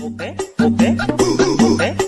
어때? 어때? 어때?